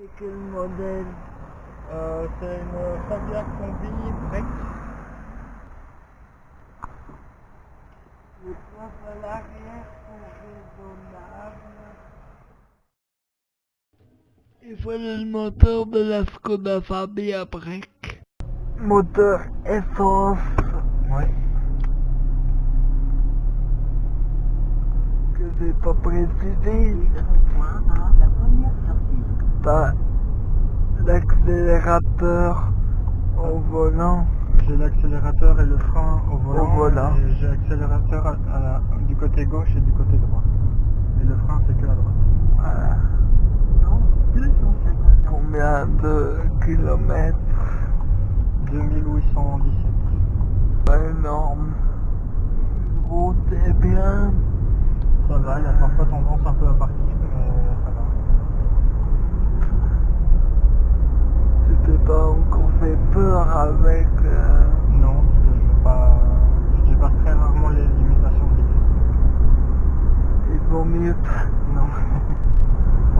C'est quel modèle Euh, c'est une Fabia Combi Break. Le coiffe à l'arrière sont raisonnables. Il fallait le moteur de la Skoda Fabia Break. Moteur essence Ouais. que j'ai pas précisé. L'accélérateur au volant. J'ai l'accélérateur et le frein au volant. Au volant. Et j'ai l'accélérateur à, à la- du côté gauche et du côté droit. Et le frein c'est que à droite. Voilà. Dans 250 ans. Combien de kilomètres? 2817. Pas énorme. Route est bien. Ça va, il y a parfois tendance un peu à partir, mais ça va. Pas fait peur avec... euh, Non, parce que je pas. Je dépasse très rarement les limitations de vitesse. il vaut mieux pas. Non.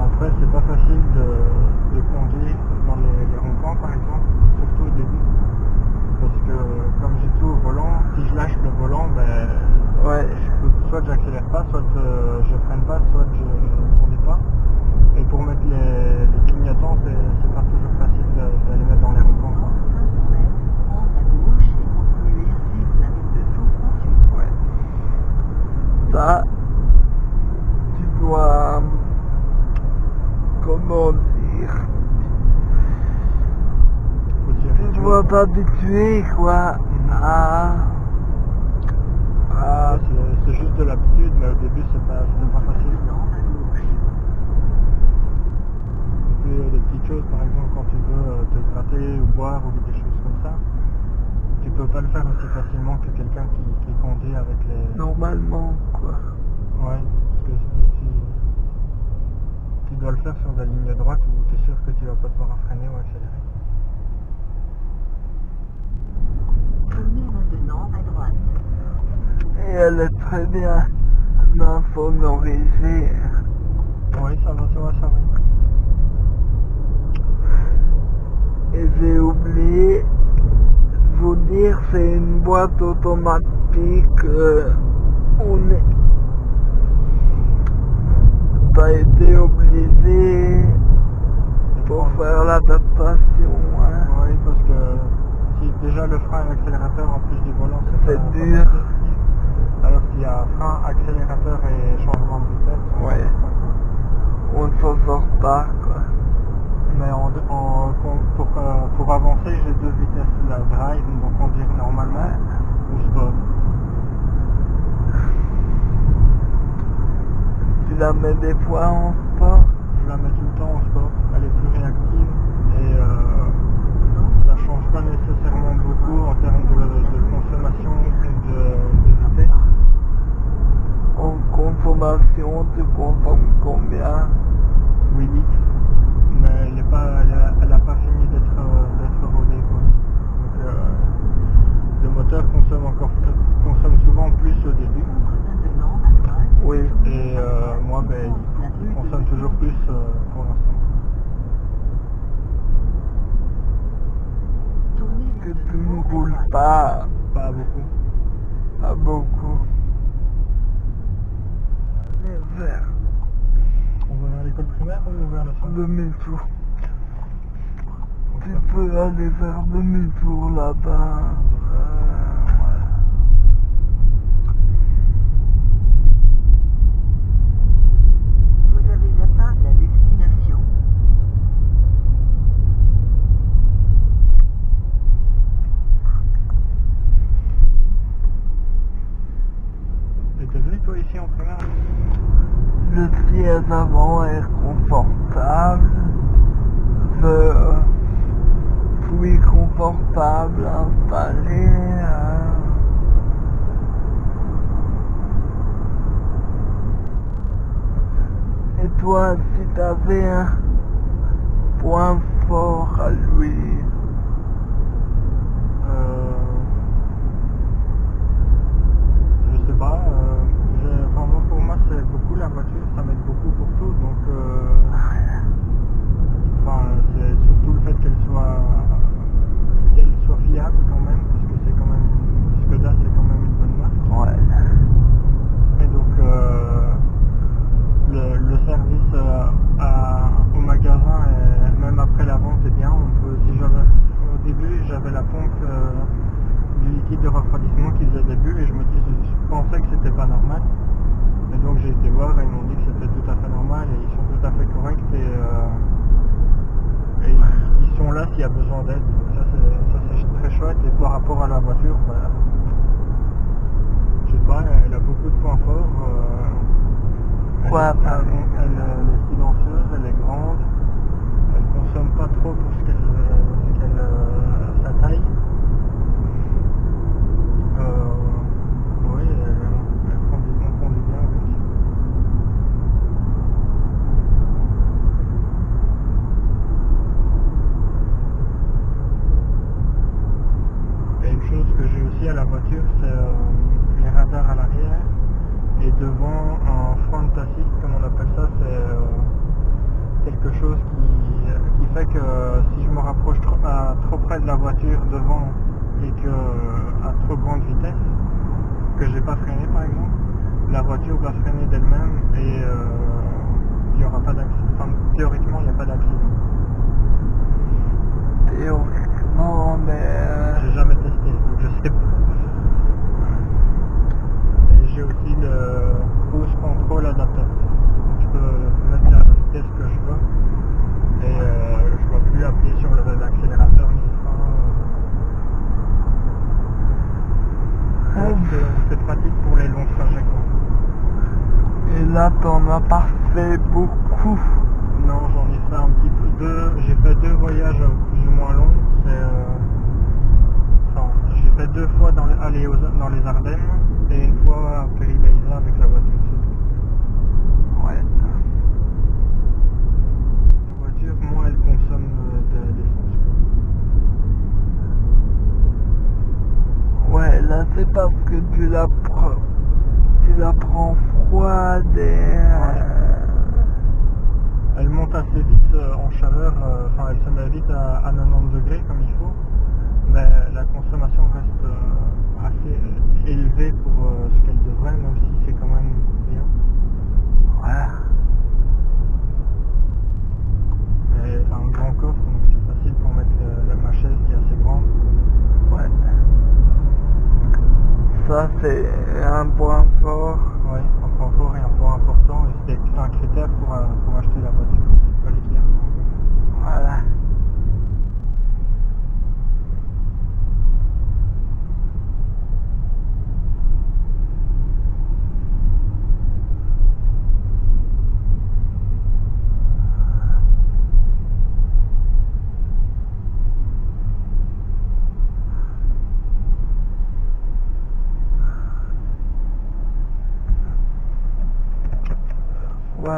Après, c'est pas facile de, de conduire dans les, les ronds-points, par exemple, surtout au début. Parce que, comme j'ai tout au volant, si je lâche le volant, ben, Ouais. je peux- soit j'accélère pas, soit euh, je freine pas, soit je ne conduis pas. Et pour mettre les, les clignotants, c'est c'est pas toujours facile de, de les mettre dans les ronds-points. Dans quoi. 500 mètres, prendre à gauche et continuer à suivre la route 238. Ouais. Ça, tu dois... Comment dire? Tu dois t'habituer, quoi, à... à... C'est- juste de l'habitude, mais au début, c'est pas, pas facile. Et puis euh, des petites choses, par exemple, quand tu veux euh, te gratter ou boire ou des choses comme ça, tu peux pas le faire aussi facilement que quelqu'un qui, qui conduit avec les... Normalement, quoi. Ouais, parce que si, si- tu dois le faire sur la ligne droite où tu es sûr que tu vas pas devoir freiner ou accélérer. Tournez maintenant à droite. Et elle est très bien insonorisée. Oui, ça va, ça va, ça va. Et j'ai oublié de vous dire, c'est une boîte automatique. euh, on. T'as été obligé pour faire l'adaptation. Hein. Oui, parce que si déjà le frein et l'accélérateur en plus du volant, c'est dur. Alors qu'il y a frein, accélérateur et changement de vitesse. Ouais. On ne s'en sort pas, quoi. Mais en, en- pour, euh, pour avancer, j'ai deux vitesses, la drive, donc conduire normalement, ou sport. Tu la mets des fois en sport. Je la mets tout le temps en sport, elle est plus réactive et euh, ça change pas nécessairement beaucoup en termes de, de consommation et de, de vitesse. En consommation, tu consommes combien 8 litres, mais elle n'a pas, elle a, elle a pas fini d'être euh, d'être rodée. Quoi. Donc, euh, consomme encore consomme souvent plus au début. Oui. et euh, moi ben, il consomme toujours plus euh, pour l'instant. Que tu ne roules pas, Pas beaucoup. pas beaucoup. Mais vers On va vers l'école primaire ou vers le centre demi-tour. Tu peux aller faire demi-tour là-bas. Euh, voilà. Vous avez atteint la destination. Et t'es venu toi Le siège avant est confortable. Je suis confortable installé. Et toi, si t'avais un point fort à lui, euh, Je sais pas. euh, j'ai- enfin, moi, pour moi c'est beaucoup la voiture, ça m'aide beaucoup pour tout. Donc s'il y a besoin d'aide. Ça c'est très chouette. Et par rapport à la voiture, bah, je sais pas, elle a beaucoup de points forts. euh, elle, Quoi, elle- par elle- elle est silencieuse, elle est grande, elle consomme pas trop pour ce qu'elle ce qu'elle, euh, sa taille. Euh, oui, elle, elle conduit, on conduit bien avec. Et une à la voiture, c'est euh, les radars à l'arrière. Et devant, un front assist, comme on appelle ça, c'est euh, quelque chose qui, qui fait que euh, si je me rapproche trop, à- trop près de la voiture devant et que à trop grande vitesse, que j'ai pas freiné par exemple, la voiture va freiner d'elle-même et euh, il n'y aura pas d'accident. Enfin, théoriquement, il n'y a pas d'accident. Théoriquement, mais... J'ai jamais testé, donc je sais pas. Et j'ai aussi le cruise control adaptatif. Donc je peux mettre la vitesse que je veux. Et euh, je ne dois plus appuyer sur le- l'accélérateur ni le frein. Ah, Donc, c'est- C'est pratique pour les longs trajets. quoi. T'en as pas fait beaucoup. Non, j'en ai fait un petit peu deux. J'ai fait deux voyages plus ou moins longs. C'est, euh, enfin, j'ai fait deux fois dans les, aller dans les Ardennes et une fois à Péribaïsa avec la voiture. c'est tout. Ouais. La voiture, moins elle consomme euh, de- d'essence. quoi. Ouais, là, c'est parce que tu la prends... Tu la prends froide et... euh, Elle monte assez vite euh, en chaleur, euh, vite à, à 90 degrés comme il faut, mais la consommation reste euh, assez élevée pour euh, ce qu'elle devrait, même si c'est quand même bien. Ouais. Et un grand coffre, donc c'est facile pour mettre euh, ma chaise qui est assez grande. Ouais. Ça, c'est un point fort. Ouais, un point fort et un point important, et c'était un critère pour, euh, pour acheter la voiture. Il fallait qu'il y ait un grand coffre. Voilà.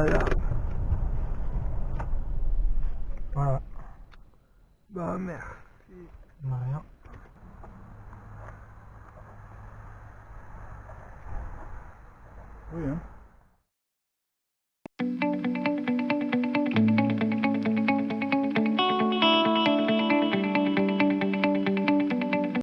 Voilà. Voilà, Bah, merci. rien. Oui, hein.